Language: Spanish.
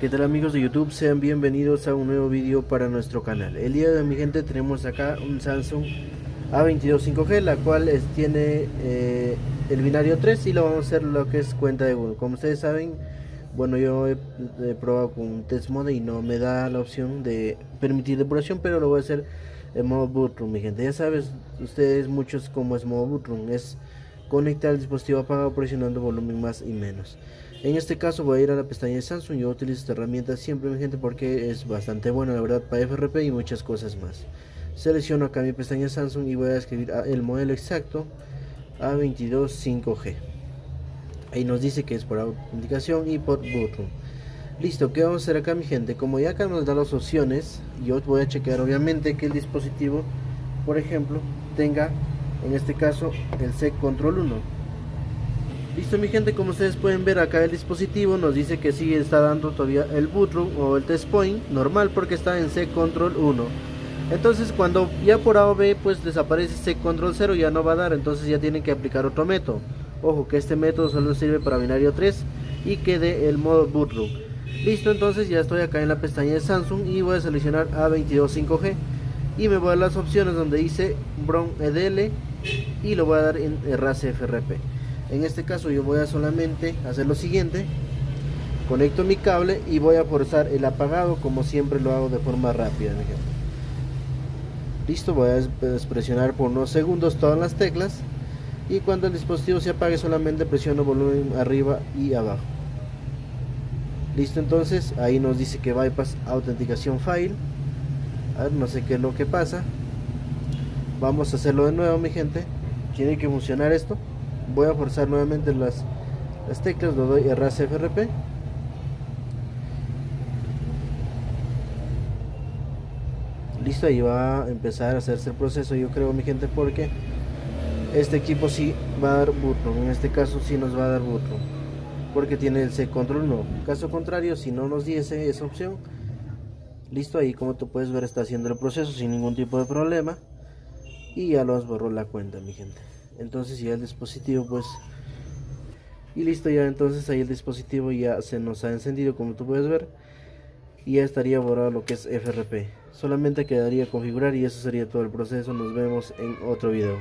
¿Qué tal amigos de YouTube? Sean bienvenidos a un nuevo vídeo para nuestro canal. El día de hoy mi gente tenemos acá un Samsung A22 5G, la cual tiene eh, el binario 3 y lo vamos a hacer lo que es cuenta de Google. Como ustedes saben, bueno yo he, probado con test mode y no me da la opción de permitir depuración, pero lo voy a hacer en modo bootroom mi gente. Ya sabes, ustedes muchos como es modo bootroom, es conectar el dispositivo apagado presionando volumen más y menos. En este caso voy a ir a la pestaña de Samsung, yo utilizo esta herramienta siempre mi gente porque es bastante buena la verdad para FRP y muchas cosas más. Selecciono acá mi pestaña Samsung y voy a escribir el modelo exacto A22 5G. Ahí nos dice que es por autenticación y por button. Listo, ¿qué vamos a hacer acá mi gente? Como ya acá nos da las opciones, yo voy a chequear obviamente que el dispositivo, por ejemplo, tenga en este caso el SEC Control 1 Listo mi gente, como ustedes pueden ver acá el dispositivo nos dice que sí está dando todavía el bootroom o el test point normal porque está en C control 1. Entonces cuando ya por A o B pues desaparece C control 0 ya no va a dar, entonces ya tienen que aplicar otro método. Ojo que este método solo sirve para binario 3 y que dé el modo bootroom. Listo, entonces ya estoy acá en la pestaña de Samsung y voy a seleccionar A22 5G y me voy a las opciones donde dice Brown EDL y lo voy a dar en RAS FRP en este caso yo voy a solamente hacer lo siguiente. Conecto mi cable y voy a forzar el apagado como siempre lo hago de forma rápida listo voy a presionar por unos segundos todas las teclas. Y cuando el dispositivo se apague solamente presiono volumen arriba y abajo. Listo entonces ahí nos dice que bypass autenticación file. A ver no sé qué es lo que pasa. Vamos a hacerlo de nuevo mi gente. Tiene que funcionar esto voy a forzar nuevamente las, las teclas, lo doy RASFRP listo, ahí va a empezar a hacerse el proceso yo creo mi gente porque este equipo sí va a dar button, en este caso sí nos va a dar button porque tiene el C control no, caso contrario si no nos diese esa opción listo ahí como tú puedes ver está haciendo el proceso sin ningún tipo de problema y ya los borró la cuenta mi gente entonces ya el dispositivo pues y listo ya entonces ahí el dispositivo ya se nos ha encendido como tú puedes ver y ya estaría borrado lo que es FRP solamente quedaría configurar y eso sería todo el proceso. Nos vemos en otro video